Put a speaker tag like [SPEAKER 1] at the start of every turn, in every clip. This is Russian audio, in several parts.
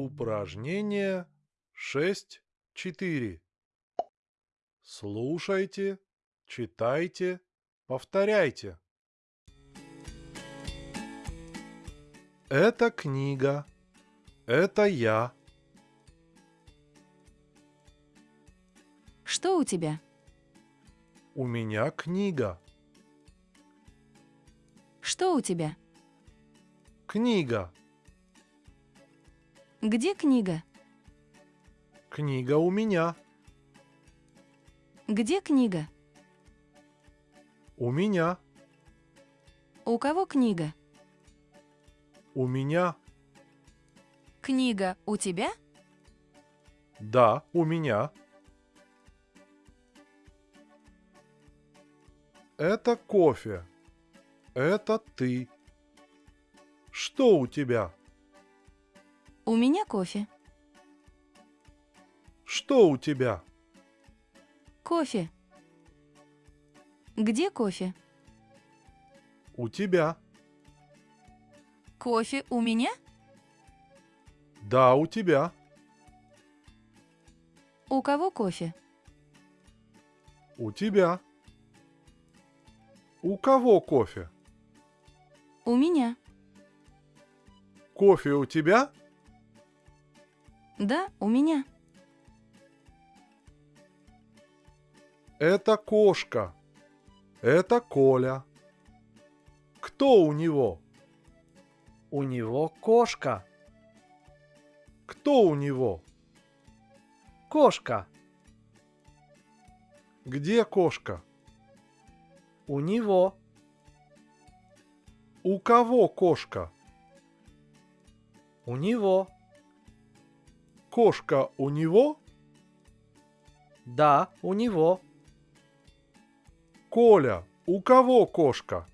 [SPEAKER 1] Упражнение 6.4. Слушайте, читайте, повторяйте. Это книга. Это я.
[SPEAKER 2] Что у тебя?
[SPEAKER 1] У меня книга.
[SPEAKER 2] Что у тебя?
[SPEAKER 1] Книга.
[SPEAKER 2] Где книга?
[SPEAKER 1] Книга у меня.
[SPEAKER 2] Где книга?
[SPEAKER 1] У меня.
[SPEAKER 2] У кого книга?
[SPEAKER 1] У меня.
[SPEAKER 2] Книга у тебя?
[SPEAKER 1] Да, у меня. Это кофе. Это ты. Что у тебя?
[SPEAKER 2] У меня кофе.
[SPEAKER 1] Что у тебя?
[SPEAKER 2] Кофе. Где кофе?
[SPEAKER 1] У тебя.
[SPEAKER 2] Кофе у меня?
[SPEAKER 1] Да, у тебя.
[SPEAKER 2] У кого кофе?
[SPEAKER 1] У тебя. У кого кофе?
[SPEAKER 2] У меня.
[SPEAKER 1] Кофе у тебя?
[SPEAKER 2] Да, у меня.
[SPEAKER 1] Это кошка. Это Коля. Кто у него?
[SPEAKER 3] У него кошка.
[SPEAKER 1] Кто у него?
[SPEAKER 3] Кошка.
[SPEAKER 1] Где кошка?
[SPEAKER 3] У него.
[SPEAKER 1] У кого кошка?
[SPEAKER 3] У него.
[SPEAKER 1] Кошка у него?
[SPEAKER 3] Да, у него.
[SPEAKER 1] Коля, у кого кошка?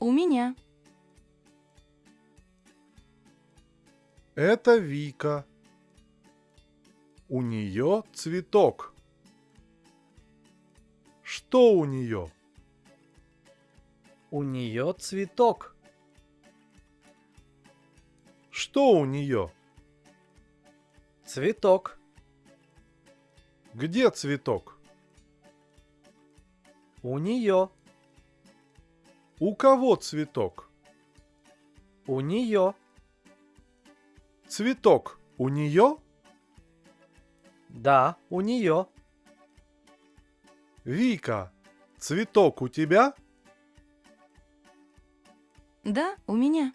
[SPEAKER 2] У меня.
[SPEAKER 1] Это Вика. У нее цветок. Что у нее?
[SPEAKER 3] У нее цветок.
[SPEAKER 1] Что у нее?
[SPEAKER 3] Цветок.
[SPEAKER 1] Где цветок?
[SPEAKER 3] У нее.
[SPEAKER 1] У кого цветок?
[SPEAKER 3] У нее.
[SPEAKER 1] Цветок у нее?
[SPEAKER 3] Да, у нее.
[SPEAKER 1] Вика, цветок у тебя?
[SPEAKER 2] Да, у меня.